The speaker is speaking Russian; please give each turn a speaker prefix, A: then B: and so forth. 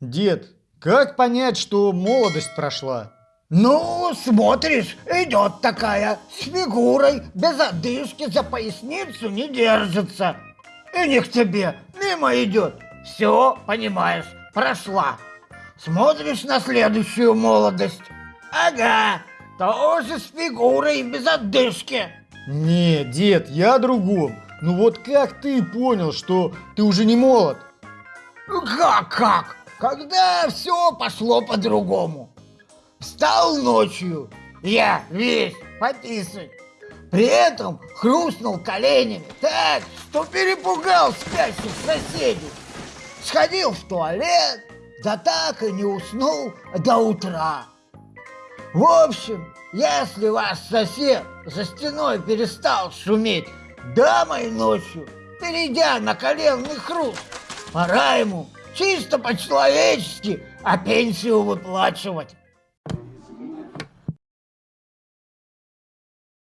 A: Дед, как понять, что молодость прошла?
B: Ну, смотришь, идет такая, с фигурой, без одышки, за поясницу не держится. И не к тебе, мимо идет. Все, понимаешь, прошла. Смотришь на следующую молодость. Ага, тоже с фигурой, без одышки.
A: Не, дед, я о другом. Ну вот как ты понял, что ты уже не молод?
B: Как, как? Когда все пошло по-другому. Встал ночью, я весь пописать. При этом хрустнул коленями так, что перепугал спящих соседей. Сходил в туалет, да так и не уснул до утра. В общем, если ваш сосед за стеной перестал шуметь дамой ночью, перейдя на коленный хруст, пора ему чисто по-человечески, а пенсию выплачивать.